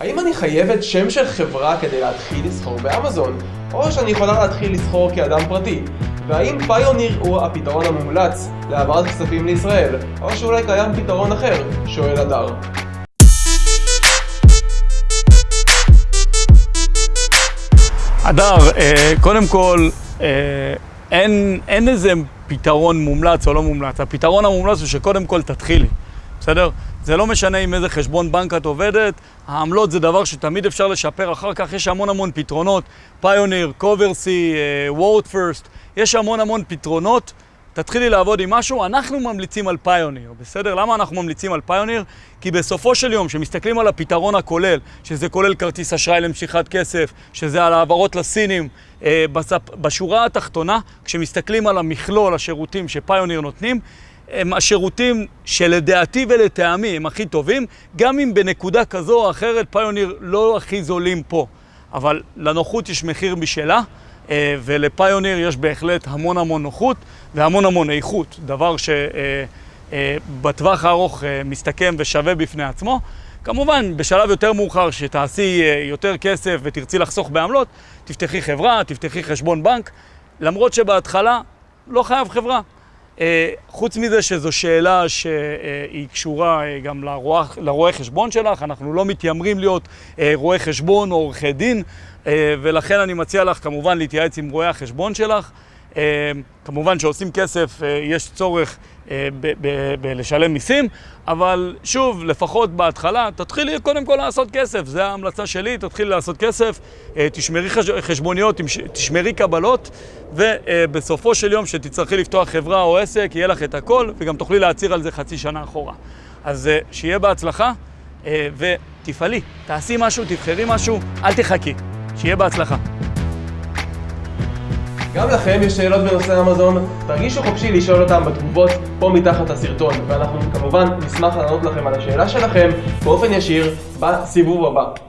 האם אני חייבת שם של חברה כדי להתחיל לסחור באמזון? או שאני יכולה להתחיל לסחור כאדם פרטי? והאם פיוניר הוא הפתרון המומלץ להעברת כספים לישראל? או שאולי קיים פתרון אחר? שואל הדר. הדר, אה, קודם כל, אה, אין, אין איזה פתרון מומלץ או לא מומלץ. הפתרון המומלץ הוא שקודם כל תתחילי, בסדר? זה לא משנה עם איזה חשבון בנק את עובדת, העמלות זה דבר שתמיד אפשר לשפר אחר כך, יש המון המון פתרונות, פיוניר, קוברסי, וורד פרסט, יש המון המון פתרונות. תתחילי לעבוד עם משהו, אנחנו ממליצים על פיוניר, בסדר? למה אנחנו ממליצים על פיוניר? כי בסופו של יום, כשמסתכלים על הפתרון הכולל, שזה כולל כרטיס אשראי למשיכת כסף, שזה על העברות לסינים, אה. בשורה התחתונה, כשמסתכלים על המכלול השירותים שפיוניר נותנים, הם השירותים שלדעתי ולטעמי הם הכי טובים, גם אם בנקודה כזו או אחרת פיוניר לא הכי זולים פה. אבל לנוחות יש מחיר משלה. ולפיוניר יש בהחלט המון המון נוחות והמון המון איכות, דבר שבטווח הארוך מסתכם ושווה בפני עצמו. כמובן, בשלב יותר מאוחר, שתעשי יותר כסף ותרצי לחסוך בעמלות, תפתחי חברה, תפתחי חשבון בנק, למרות שבהתחלה לא חייב חברה. חוץ מזה שזו שאלה שהיא קשורה גם לרואי חשבון שלך, אנחנו לא מתיימרים להיות רואי חשבון או עורכי דין, ולכן אני מציע לך כמובן להתייעץ עם רואי החשבון שלך. כמובן שעושים כסף, יש צורך בלשלם מיסים, אבל שוב, לפחות בהתחלה, תתחילי קודם כל לעשות כסף, זו ההמלצה שלי, תתחילי לעשות כסף, תשמרי חשבוניות, תשמרי קבלות, ובסופו של יום שתצטרכי לפתוח חברה או עסק, יהיה לך את הכל, וגם תוכלי להצהיר על זה חצי שנה אחורה. אז שיהיה בהצלחה, ותפעלי, תעשי משהו, תבחרי משהו, אל תחכי. שיהיה בהצלחה. גם לכם יש שאלות בנושא אמזון, תרגישו חופשי לשאול אותם בתגובות פה מתחת הסרטון, ואנחנו כמובן נשמח לענות לכם על השאלה שלכם באופן ישיר בסיבוב הבא.